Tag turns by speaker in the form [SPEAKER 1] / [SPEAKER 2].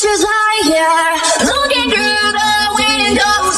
[SPEAKER 1] creatures I hear looking through the window.